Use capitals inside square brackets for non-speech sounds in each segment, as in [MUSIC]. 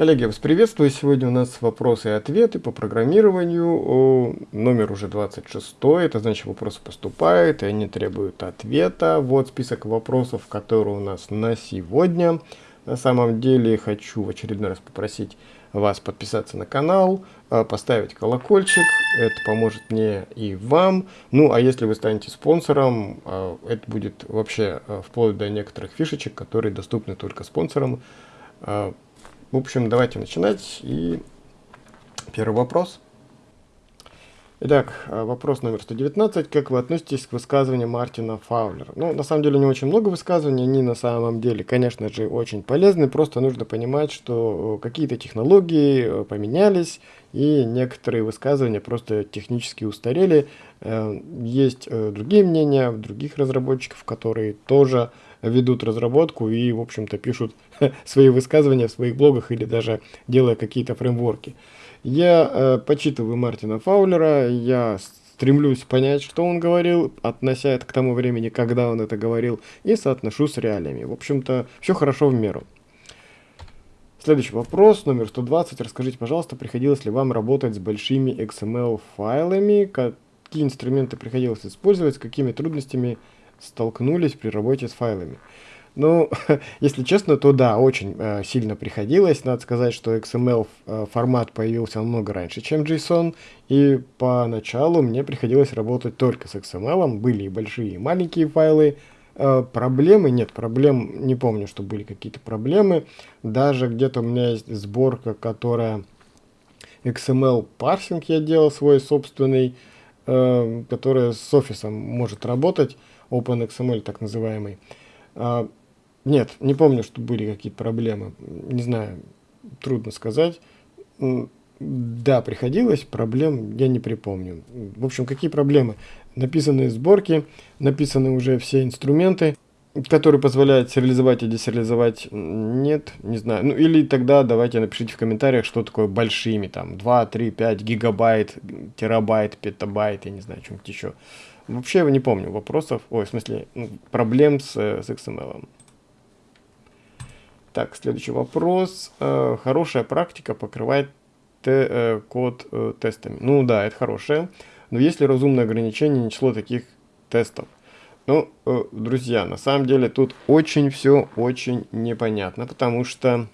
Коллеги, вас приветствую. Сегодня у нас вопросы и ответы по программированию. Номер уже 26. Это значит, вопросы поступают, и они требуют ответа. Вот список вопросов, которые у нас на сегодня. На самом деле хочу в очередной раз попросить вас подписаться на канал, а, поставить колокольчик. Это поможет мне и вам. Ну, а если вы станете спонсором, а, это будет вообще а, вплоть до некоторых фишечек, которые доступны только спонсорам. В общем, давайте начинать. И первый вопрос. Итак, э, вопрос номер 119. Как вы относитесь к высказываниям Мартина Фаулера? Ну, на самом деле, не очень много высказываний, они на самом деле, конечно же, очень полезны. Просто нужно понимать, что э, какие-то технологии э, поменялись, и некоторые высказывания просто технически устарели. Есть другие мнения других разработчиков, которые тоже ведут разработку и, в общем-то, пишут [LAUGHS] свои высказывания в своих блогах или даже делая какие-то фреймворки. Я э, почитываю Мартина Фаулера, я стремлюсь понять, что он говорил, относя это к тому времени, когда он это говорил, и соотношу с реалиями. В общем-то, все хорошо в меру. Следующий вопрос, номер 120. Расскажите, пожалуйста, приходилось ли вам работать с большими XML-файлами? Какие инструменты приходилось использовать? С какими трудностями столкнулись при работе с файлами. Ну, [LAUGHS] если честно, то да, очень э, сильно приходилось. Надо сказать, что XML э, формат появился намного раньше, чем JSON. И поначалу мне приходилось работать только с XML. Были и большие, и маленькие файлы. Э, проблемы? Нет, проблем не помню, что были какие-то проблемы. Даже где-то у меня есть сборка, которая XML парсинг я делал свой собственный, э, которая с офисом может работать. OpenXML так называемый. А, нет, не помню, что были какие-то проблемы. Не знаю, трудно сказать. Да, приходилось, проблем я не припомню. В общем, какие проблемы? Написаны сборки, написаны уже все инструменты, которые позволяют сериализовать и десериализовать. Нет, не знаю. Ну или тогда давайте напишите в комментариях, что такое большими, там 2, 3, 5 гигабайт, терабайт, петабайт, я не знаю, что-нибудь еще. Вообще я не помню вопросов, ой, в смысле, ну, проблем с, с XML. Так, следующий вопрос. Э, хорошая практика покрывает те, э, код э, тестами. Ну да, это хорошее. Но есть ли разумное ограничение число таких тестов? Ну, друзья, на самом деле тут очень все очень непонятно, потому что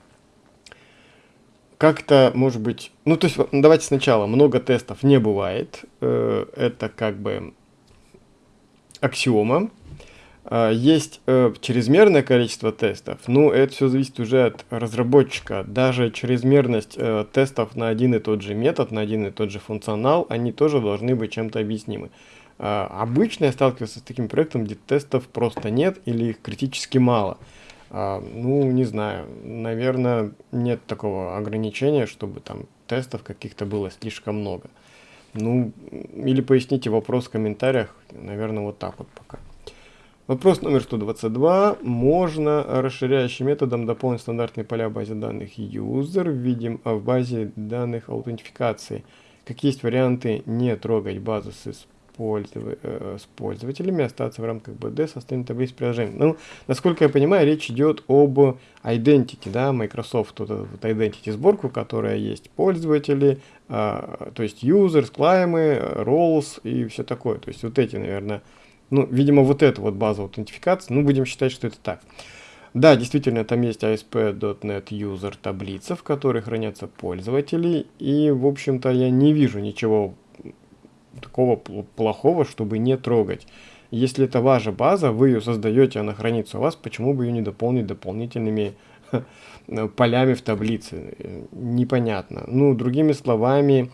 как-то, может быть, ну то есть давайте сначала, много тестов не бывает, это как бы аксиома. А, есть э, чрезмерное количество тестов, но это все зависит уже от разработчика. Даже чрезмерность э, тестов на один и тот же метод, на один и тот же функционал, они тоже должны быть чем-то объяснимы. А, обычно я сталкивался с таким проектом, где тестов просто нет или их критически мало. А, ну, не знаю, наверное, нет такого ограничения, чтобы там тестов каких-то было слишком много. Ну, или поясните вопрос в комментариях. Наверное, вот так вот пока. Вопрос номер 122. Можно расширяющим методом дополнить стандартные поля в базе данных user видим в базе данных аутентификации. Какие есть варианты не трогать базу с пользов... э, с пользователями, остаться в рамках BD, составить таблицу приложений. Ну, насколько я понимаю, речь идет об identity, да, Microsoft, вот, вот identity сборку, которая есть пользователи, э, то есть users, клаймы, roles и все такое. То есть вот эти, наверное, ну, видимо, вот эта вот база аутентификации, ну, будем считать, что это так. Да, действительно, там есть ASP.NET User таблица, в которой хранятся пользователи, и, в общем-то, я не вижу ничего такого плохого, чтобы не трогать. Если это ваша база, вы ее создаете, она хранится у вас, почему бы ее не дополнить дополнительными полями в таблице? Непонятно. Ну, другими словами,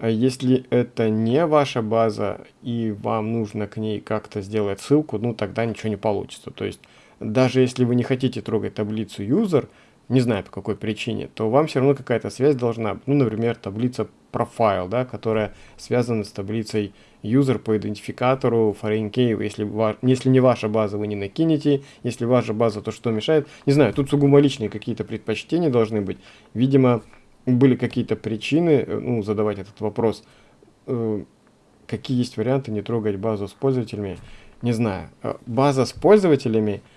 если это не ваша база и вам нужно к ней как-то сделать ссылку, ну тогда ничего не получится. То есть даже если вы не хотите трогать таблицу user, не знаю по какой причине, то вам все равно какая-то связь должна. Ну, например, таблица profile, да, которая связана с таблицей user по идентификатору foreign key. Если, если не ваша база, вы не накинете. Если ваша база, то что мешает? Не знаю, тут сугубо личные какие-то предпочтения должны быть. Видимо, были какие-то причины, э, ну, задавать этот вопрос. Э, какие есть варианты не трогать базу с пользователями? Не знаю. Э, база с пользователями –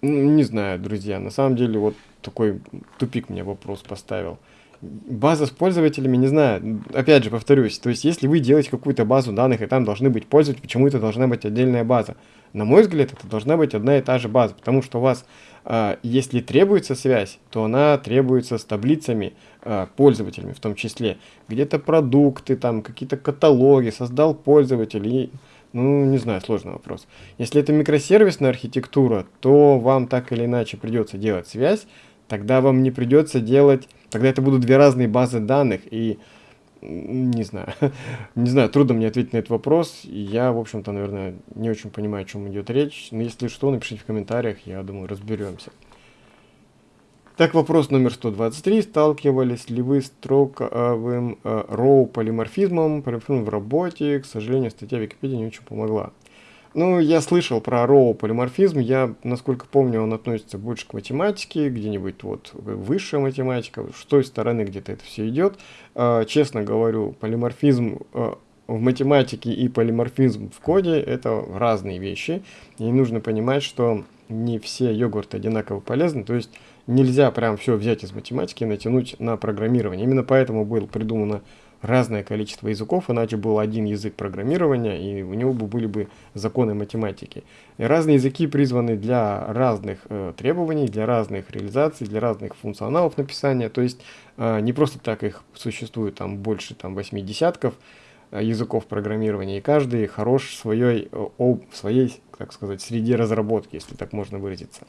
Не знаю, друзья, на самом деле вот такой тупик мне вопрос поставил. База с пользователями, не знаю, опять же повторюсь, то есть если вы делаете какую-то базу данных, и там должны быть пользователи, почему это должна быть отдельная база? На мой взгляд, это должна быть одна и та же база, потому что у вас, а, если требуется связь, то она требуется с таблицами, а, пользователями в том числе. Где-то продукты, там какие-то каталоги, создал пользователь и ну, не знаю, сложный вопрос. Если это микросервисная архитектура, то вам так или иначе придется делать связь, тогда вам не придется делать, тогда это будут две разные базы данных, и не знаю, [LAUGHS] не знаю, трудно мне ответить на этот вопрос, я, в общем-то, наверное, не очень понимаю, о чем идет речь, но если что, напишите в комментариях, я думаю, разберемся. Так, вопрос номер 123. Сталкивались ли вы с строковым э, роу полиморфизмом, в работе? К сожалению, статья Википедии не очень помогла. Ну, я слышал про роу полиморфизм. Я, насколько помню, он относится больше к математике, где-нибудь вот высшая математика, с той стороны где-то это все идет. Э, честно говорю, полиморфизм э, в математике и полиморфизм в коде – это разные вещи. И нужно понимать, что не все йогурты одинаково полезны. То есть нельзя прям все взять из математики и натянуть на программирование. Именно поэтому было придумано разное количество языков, иначе был один язык программирования, и у него бы были бы законы математики. И разные языки призваны для разных э, требований, для разных реализаций, для разных функционалов написания. То есть э, не просто так их существует там больше там, восьми десятков э, языков программирования, и каждый хорош в своей, э, в своей, так сказать, среде разработки, если так можно выразиться.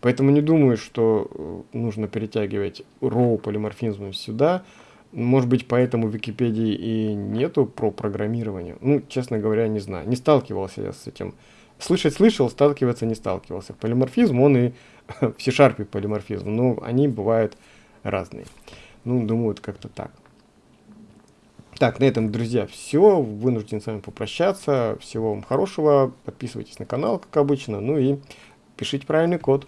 Поэтому не думаю, что э, нужно перетягивать роу полиморфизм сюда. Может быть, поэтому в Википедии и нету про программирование. Ну, честно говоря, не знаю. Не сталкивался я с этим. Слышать слышал, сталкиваться не сталкивался. Полиморфизм, он и [LAUGHS] в C-Sharp полиморфизм, но они бывают разные. Ну, думаю, это как-то так. Так, на этом, друзья, все. Вынужден с вами попрощаться. Всего вам хорошего. Подписывайтесь на канал, как обычно. Ну и пишите правильный код.